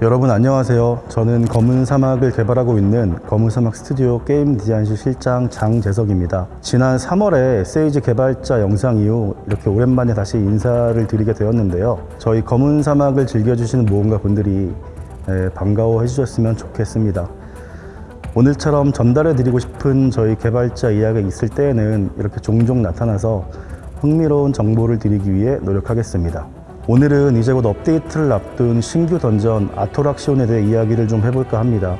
여러분 안녕하세요. 저는 검은 사막을 개발하고 있는 검은 사막 스튜디오 게임 디자인실 실장 장재석입니다. 지난 3월에 세이지 개발자 영상 이후 이렇게 오랜만에 다시 인사를 드리게 되었는데요. 저희 검은 사막을 즐겨주시는 모험가 분들이 에, 반가워해 주셨으면 좋겠습니다. 오늘처럼 전달해 드리고 싶은 저희 개발자 이야기가 있을 때에는 이렇게 종종 나타나서 흥미로운 정보를 드리기 위해 노력하겠습니다. 오늘은 이제 곧 업데이트를 앞둔 신규 던전 아토락시온에 대해 이야기를 좀 해볼까 합니다.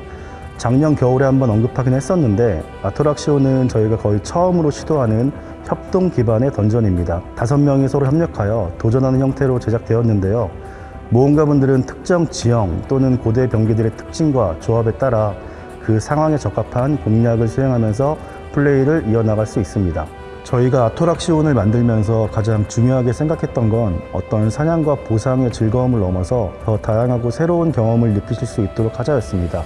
작년 겨울에 한번 언급하긴 했었는데 아토락시온은 저희가 거의 처음으로 시도하는 협동 기반의 던전입니다. 다섯 명이 서로 협력하여 도전하는 형태로 제작되었는데요. 모험가분들은 특정 지형 또는 고대 병기들의 특징과 조합에 따라 그 상황에 적합한 공략을 수행하면서 플레이를 이어나갈 수 있습니다. 저희가 아토락시온을 만들면서 가장 중요하게 생각했던 건 어떤 사냥과 보상의 즐거움을 넘어서 더 다양하고 새로운 경험을 느끼실 수 있도록 하자였습니다.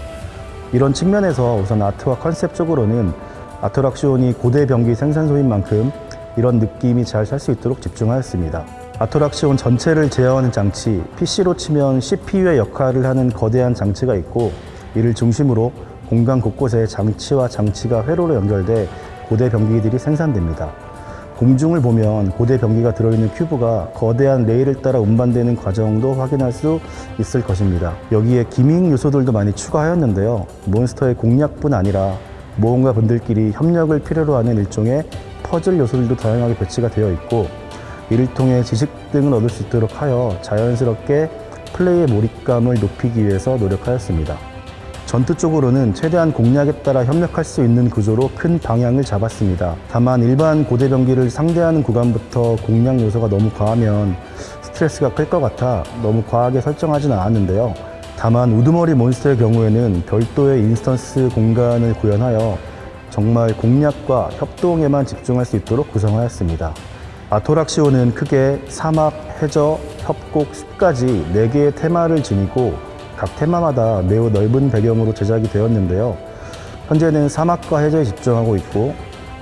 이런 측면에서 우선 아트와 컨셉적으로는 아토락시온이 고대 병기 생산소인 만큼 이런 느낌이 잘 살 수 있도록 집중하였습니다. 아토락시온 전체를 제어하는 장치, PC로 치면 CPU의 역할을 하는 거대한 장치가 있고 이를 중심으로 공간 곳곳에 장치와 장치가 회로로 연결돼 고대 병기들이 생산됩니다. 공중을 보면 고대 병기가 들어있는 큐브가 거대한 레일을 따라 운반되는 과정도 확인할 수 있을 것입니다. 여기에 gimmick 요소들도 많이 추가하였는데요. 몬스터의 공략뿐 아니라 모험가 분들끼리 협력을 필요로 하는 일종의 퍼즐 요소들도 다양하게 배치가 되어 있고 이를 통해 지식 등을 얻을 수 있도록 하여 자연스럽게 플레이의 몰입감을 높이기 위해서 노력하였습니다. 전투 쪽으로는 최대한 공략에 따라 협력할 수 있는 구조로 큰 방향을 잡았습니다. 다만 일반 고대 병기를 상대하는 구간부터 공략 요소가 너무 과하면 스트레스가 클 것 같아 너무 과하게 설정하지는 않았는데요. 다만 우두머리 몬스터의 경우에는 별도의 instance 공간을 구현하여 정말 공략과 협동에만 집중할 수 있도록 구성하였습니다. 아토락시오는 크게 사막, 해저, 협곡, 숲까지 4개의 테마를 지니고 각 테마마다 매우 넓은 배경으로 제작이 되었는데요. 현재는 사막과 해저에 집중하고 있고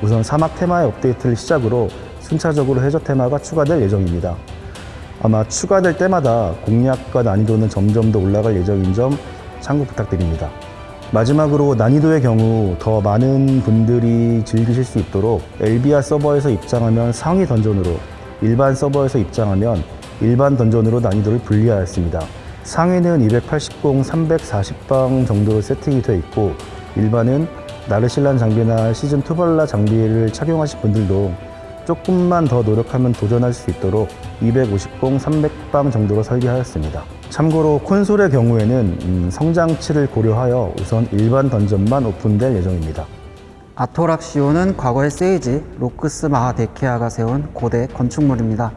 우선 사막 테마의 업데이트를 시작으로 순차적으로 해저 테마가 추가될 예정입니다. 아마 추가될 때마다 공략과 난이도는 점점 더 올라갈 예정인 점 참고 부탁드립니다. 마지막으로 난이도의 경우 더 많은 분들이 즐기실 수 있도록 엘비아 서버에서 입장하면 상위 던전으로 일반 서버에서 입장하면 일반 던전으로 난이도를 분리하였습니다. 상위는 280, 340방 정도로 세팅이 되어 있고 일반은 나르실란 장비나 시즌 투벌라 장비를 착용하신 분들도 조금만 더 노력하면 도전할 수 있도록 250, 300방 정도로 설계하였습니다. 참고로 콘솔의 경우에는 음, 성장치를 고려하여 우선 일반 던전만 오픈될 예정입니다. 아토락시오는 과거의 세이지, 로크스 마하데키아가 세운 고대 건축물입니다.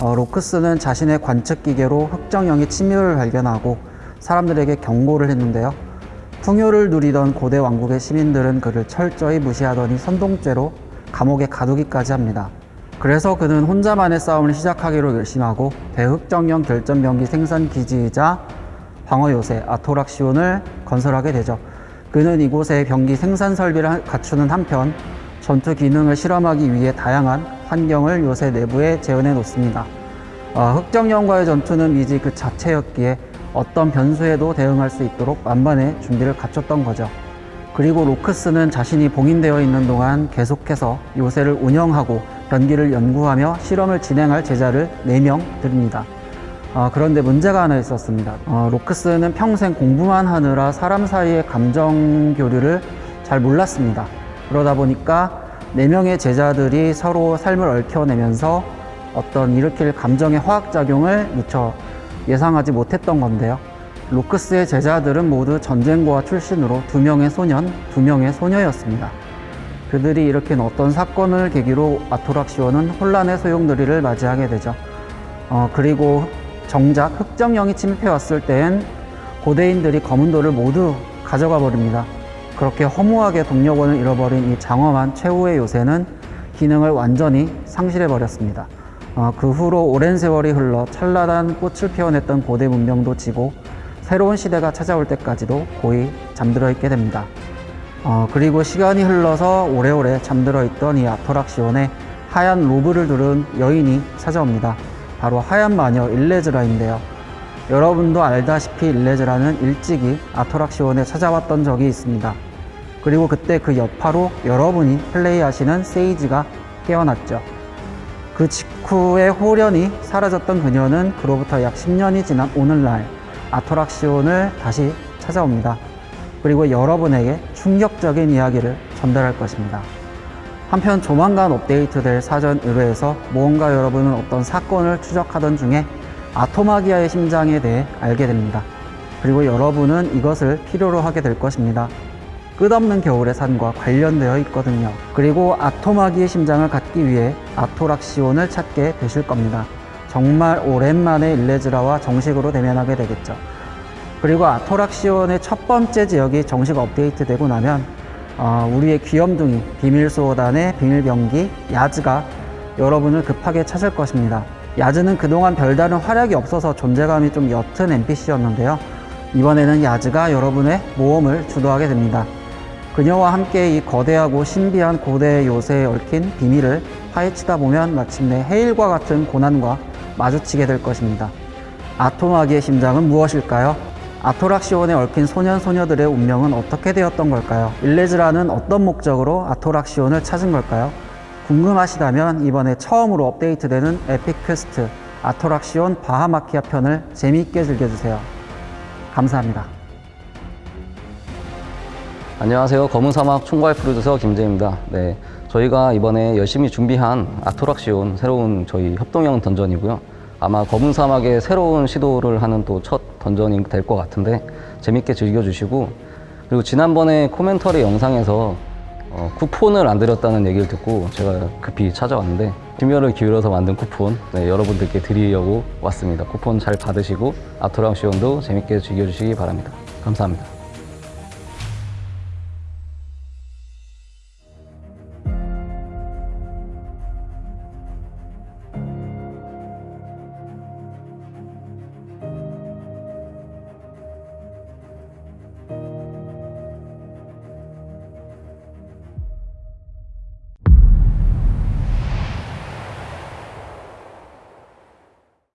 어, 로크스는 자신의 관측 기계로 흑정형의 침입을 발견하고 사람들에게 경고를 했는데요. 풍요를 누리던 고대 왕국의 시민들은 그를 철저히 무시하더니 선동죄로 감옥에 가두기까지 합니다. 그래서 그는 혼자만의 싸움을 시작하기로 결심하고 대흑정형 결전병기 생산 기지이자 방어 요새 아토락시온을 건설하게 되죠. 그는 이곳에 병기 생산 설비를 갖추는 한편 전투 기능을 실험하기 위해 다양한 환경을 요새 내부에 재현해 놓습니다. 어, 흑정령과의 전투는 미지 그 자체였기에 어떤 변수에도 대응할 수 있도록 만반의 준비를 갖췄던 거죠. 그리고 로크스는 자신이 봉인되어 있는 동안 계속해서 요새를 운영하고 변기를 연구하며 실험을 진행할 제자를 4명 드립니다. 어, 그런데 문제가 하나 있었습니다. 어, 로크스는 평생 공부만 하느라 사람 사이의 감정 교류를 잘 몰랐습니다. 그러다 보니까 4명의 제자들이 서로 삶을 얽혀내면서 어떤 일으킬 감정의 화학작용을 미처 예상하지 못했던 건데요. 로크스의 제자들은 모두 전쟁고와 출신으로 두 명의 소년, 두 명의 소녀였습니다. 그들이 일으킨 어떤 사건을 계기로 아토락시오는 혼란의 소용돌이를 맞이하게 되죠. 어, 그리고 정작 흑정령이 침입해왔을 땐 고대인들이 검은돌을 모두 가져가 버립니다. 그렇게 허무하게 동력원을 잃어버린 이 장엄한 최후의 요새는 기능을 완전히 상실해 버렸습니다. 어, 그 후로 오랜 세월이 흘러 찬란한 꽃을 피워냈던 고대 문명도 지고 새로운 시대가 찾아올 때까지도 고이 잠들어 있게 됩니다. 어, 그리고 시간이 흘러서 오래오래 잠들어 있던 이 아토락시온에 하얀 로브를 두른 여인이 찾아옵니다. 바로 하얀 마녀 일레즈라인데요. 여러분도 알다시피 일레즈라는 일찍이 아토락시온에 찾아왔던 적이 있습니다. 그리고 그때 그 여파로 여러분이 플레이하시는 세이지가 깨어났죠. 그 직후에 호련히 사라졌던 그녀는 그로부터 약 10년이 지난 오늘날 아토락시온을 다시 찾아옵니다. 그리고 여러분에게 충격적인 이야기를 전달할 것입니다. 한편 조만간 업데이트될 사전 의뢰에서 무언가 여러분은 어떤 사건을 추적하던 중에 아토마기아의 심장에 대해 알게 됩니다. 그리고 여러분은 이것을 필요로 하게 될 것입니다. 끝없는 겨울의 산과 관련되어 있거든요. 그리고 아토마기의 심장을 갖기 위해 아토락시온을 찾게 되실 겁니다. 정말 오랜만에 일레즈라와 정식으로 대면하게 되겠죠. 그리고 아토락시온의 첫 번째 지역이 정식 업데이트되고 나면 어, 우리의 귀염둥이 비밀수호단의 비밀병기 야즈가 여러분을 급하게 찾을 것입니다. 야즈는 그동안 별다른 활약이 없어서 존재감이 좀 옅은 NPC였는데요. 이번에는 야즈가 여러분의 모험을 주도하게 됩니다. 그녀와 함께 이 거대하고 신비한 고대 요새에 얽힌 비밀을 파헤치다 보면 마침내 헤일과 같은 고난과 마주치게 될 것입니다. 아토마기의 심장은 무엇일까요? 아토락시온에 얽힌 소년 소녀들의 운명은 어떻게 되었던 걸까요? 일레즈라는 어떤 목적으로 아토락시온을 찾은 걸까요? 궁금하시다면 이번에 처음으로 업데이트되는 epic quest 아토락시온 바아마키아 편을 재미있게 즐겨주세요. 감사합니다. 안녕하세요. 검은 사막 총괄 프로듀서 김재희입니다. 네, 저희가 이번에 열심히 준비한 아토락시온 새로운 저희 협동형 던전이고요. 아마 검은 사막의 새로운 시도를 하는 또 첫 던전이 될 것 같은데 재밌게 즐겨주시고 그리고 지난번에 코멘터리 영상에서 어, 쿠폰을 안 드렸다는 얘기를 듣고 제가 급히 찾아왔는데 심혈을 기울여서 만든 쿠폰 네, 여러분들께 드리려고 왔습니다. 쿠폰 잘 받으시고 아토락시온도 재밌게 즐겨주시기 바랍니다. 감사합니다.